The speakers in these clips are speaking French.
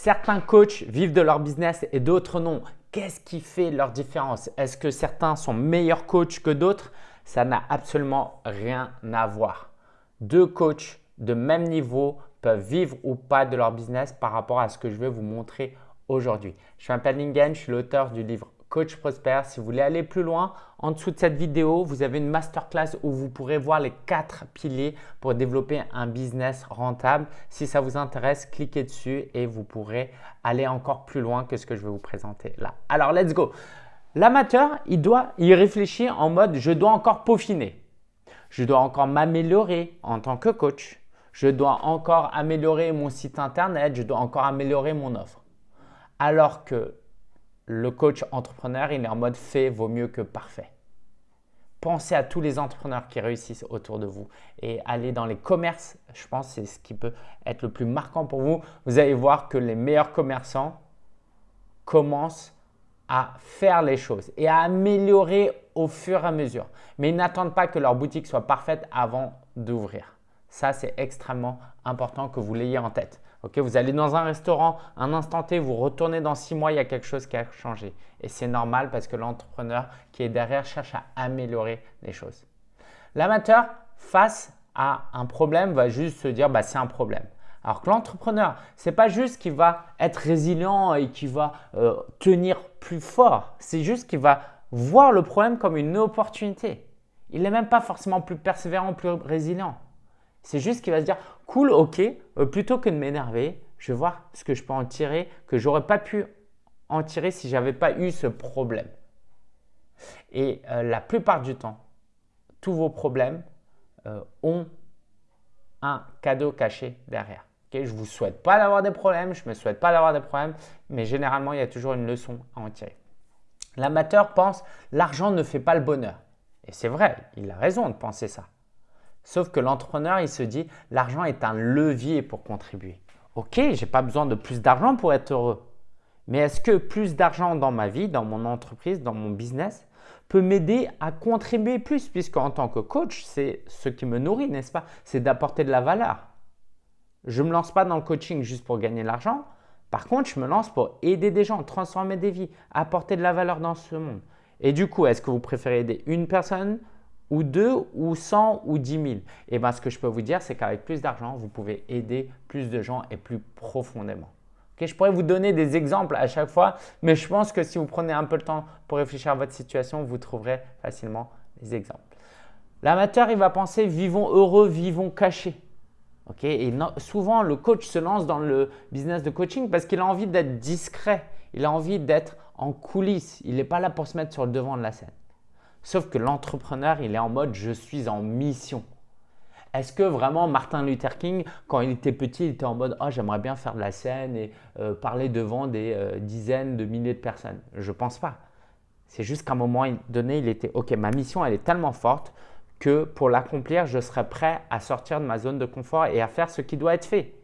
Certains coachs vivent de leur business et d'autres non. Qu'est-ce qui fait leur différence? Est-ce que certains sont meilleurs coachs que d'autres? Ça n'a absolument rien à voir. Deux coachs de même niveau peuvent vivre ou pas de leur business par rapport à ce que je vais vous montrer aujourd'hui. Je m'appelle Lingen, je suis l'auteur du livre Coach Prosper. Si vous voulez aller plus loin, en dessous de cette vidéo, vous avez une masterclass où vous pourrez voir les quatre piliers pour développer un business rentable. Si ça vous intéresse, cliquez dessus et vous pourrez aller encore plus loin que ce que je vais vous présenter là. Alors, let's go. L'amateur, il doit y réfléchir en mode « je dois encore peaufiner ». Je dois encore m'améliorer en tant que coach. Je dois encore améliorer mon site internet. Je dois encore améliorer mon offre. Alors que le coach entrepreneur, il est en mode fait vaut mieux que parfait. Pensez à tous les entrepreneurs qui réussissent autour de vous et allez dans les commerces. Je pense c'est ce qui peut être le plus marquant pour vous. Vous allez voir que les meilleurs commerçants commencent à faire les choses et à améliorer au fur et à mesure. Mais ils n'attendent pas que leur boutique soit parfaite avant d'ouvrir. Ça, c'est extrêmement important que vous l'ayez en tête vous allez dans un restaurant, un instant T, vous retournez dans six mois, il y a quelque chose qui a changé. Et c'est normal parce que l'entrepreneur qui est derrière cherche à améliorer les choses. L'amateur, face à un problème, va juste se dire bah, c'est un problème. Alors que l'entrepreneur, ce n'est pas juste qu'il va être résilient et qu'il va euh, tenir plus fort. C'est juste qu'il va voir le problème comme une opportunité. Il n'est même pas forcément plus persévérant, plus résilient. C'est juste qu'il va se dire « cool, ok, euh, plutôt que de m'énerver, je vais voir ce que je peux en tirer que j'aurais pas pu en tirer si je n'avais pas eu ce problème. » Et euh, la plupart du temps, tous vos problèmes euh, ont un cadeau caché derrière. je ne vous souhaite pas d'avoir des problèmes, je ne me souhaite pas d'avoir des problèmes, mais généralement, il y a toujours une leçon à en tirer. L'amateur pense « l'argent ne fait pas le bonheur ». Et c'est vrai, il a raison de penser ça. Sauf que l'entrepreneur, il se dit « l'argent est un levier pour contribuer ». Ok, je n'ai pas besoin de plus d'argent pour être heureux. Mais est-ce que plus d'argent dans ma vie, dans mon entreprise, dans mon business peut m'aider à contribuer plus? Puisque en tant que coach, c'est ce qui me nourrit, n'est-ce pas? C'est d'apporter de la valeur. Je ne me lance pas dans le coaching juste pour gagner de l'argent. Par contre, je me lance pour aider des gens, transformer des vies, apporter de la valeur dans ce monde. Et du coup, est-ce que vous préférez aider une personne ou deux, ou 100, ou 10 000. Et bien, ce que je peux vous dire, c'est qu'avec plus d'argent, vous pouvez aider plus de gens et plus profondément. je pourrais vous donner des exemples à chaque fois, mais je pense que si vous prenez un peu le temps pour réfléchir à votre situation, vous trouverez facilement des exemples. L'amateur, il va penser « vivons heureux, vivons cachés Et souvent, le coach se lance dans le business de coaching parce qu'il a envie d'être discret. Il a envie d'être en coulisses. Il n'est pas là pour se mettre sur le devant de la scène. Sauf que l'entrepreneur, il est en mode « je suis en mission ». Est-ce que vraiment Martin Luther King, quand il était petit, il était en mode oh, j'aimerais bien faire de la scène et euh, parler devant des euh, dizaines de milliers de personnes ?» Je pense pas. C'est juste qu'à un moment donné, il était « ok, ma mission, elle est tellement forte que pour l'accomplir, je serai prêt à sortir de ma zone de confort et à faire ce qui doit être fait. »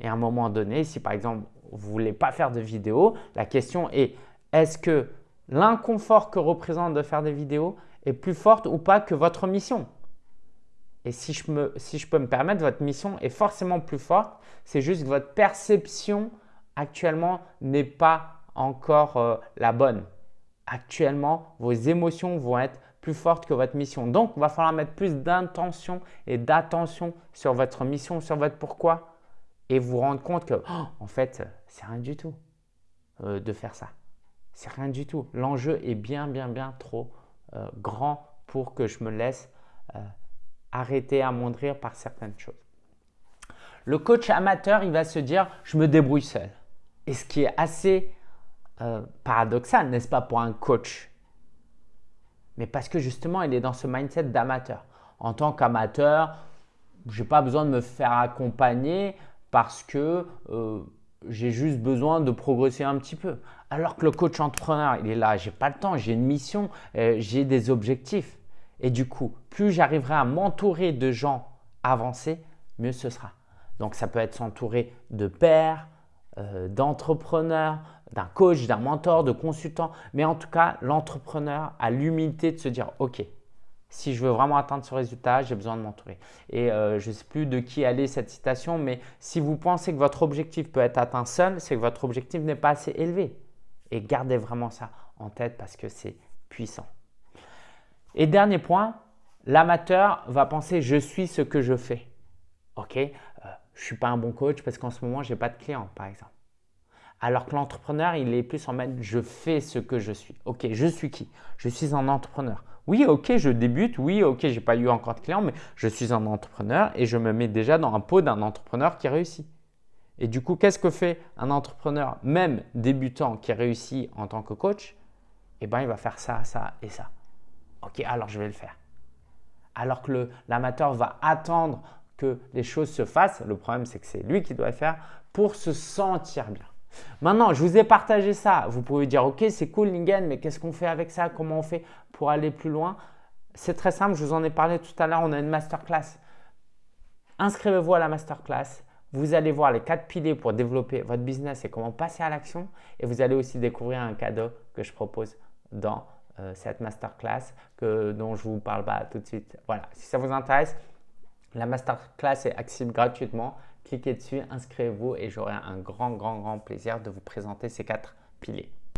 Et à un moment donné, si par exemple, vous ne voulez pas faire de vidéo, la question est est-ce que l'inconfort que représente de faire des vidéos est plus forte ou pas que votre mission. Et si je, peux me permettre, votre mission est forcément plus forte. C'est juste que votre perception actuellement n'est pas encore euh, la bonne. Actuellement, vos émotions vont être plus fortes que votre mission. Donc, il va falloir mettre plus d'intention et d'attention sur votre mission, sur votre pourquoi et vous rendre compte que, oh, en fait, c'est rien du tout euh, de faire ça. C'est rien du tout. L'enjeu est bien, bien, bien trop euh, grand pour que je me laisse euh, arrêter, amoindrir par certaines choses. Le coach amateur, il va se dire « je me débrouille seul ». Et ce qui est assez euh, paradoxal, n'est-ce pas, pour un coach? Mais parce que justement, il est dans ce mindset d'amateur. En tant qu'amateur, je n'ai pas besoin de me faire accompagner parce que j'ai juste besoin de progresser un petit peu. Alors que le coach entrepreneur, il est là, j'ai pas le temps, j'ai une mission, euh, j'ai des objectifs. Et du coup, plus j'arriverai à m'entourer de gens avancés, mieux ce sera. Donc, ça peut être s'entourer de pairs, euh, d'entrepreneurs, d'un coach, d'un mentor, de consultant. Mais en tout cas, l'entrepreneur a l'humilité de se dire « Ok, si je veux vraiment atteindre ce résultat, j'ai besoin de m'entourer. Et euh, je ne sais plus de qui allait cette citation, mais si vous pensez que votre objectif peut être atteint seul, c'est que votre objectif n'est pas assez élevé. Et gardez vraiment ça en tête parce que c'est puissant. Et dernier point, l'amateur va penser « je suis ce que je fais ». Ok, euh, je ne suis pas un bon coach parce qu'en ce moment, je n'ai pas de clients, par exemple. Alors que l'entrepreneur, il est plus en mode « je fais ce que je suis ». Ok, je suis qui? Je suis un entrepreneur. Oui, ok, je débute. Oui, ok, je n'ai pas eu encore de clients, mais je suis un entrepreneur et je me mets déjà dans un pot d'un entrepreneur qui réussit. Et du coup, qu'est-ce que fait un entrepreneur, même débutant, qui réussit en tant que coach? Eh bien, il va faire ça, ça et ça. Ok, alors je vais le faire. Alors que l'amateur va attendre que les choses se fassent, le problème c'est que c'est lui qui doit le faire pour se sentir bien. Maintenant, je vous ai partagé ça. Vous pouvez dire, ok, c'est cool Lingen, mais qu'est-ce qu'on fait avec ça? Comment on fait pour aller plus loin? C'est très simple, je vous en ai parlé tout à l'heure, on a une masterclass. Inscrivez-vous à la masterclass. Vous allez voir les quatre piliers pour développer votre business et comment passer à l'action. Et vous allez aussi découvrir un cadeau que je propose dans euh, cette masterclass dont je vous parle pas tout de suite. Voilà, si ça vous intéresse, la masterclass est accessible gratuitement cliquez dessus, inscrivez-vous et j'aurai un grand, grand, grand plaisir de vous présenter ces quatre piliers.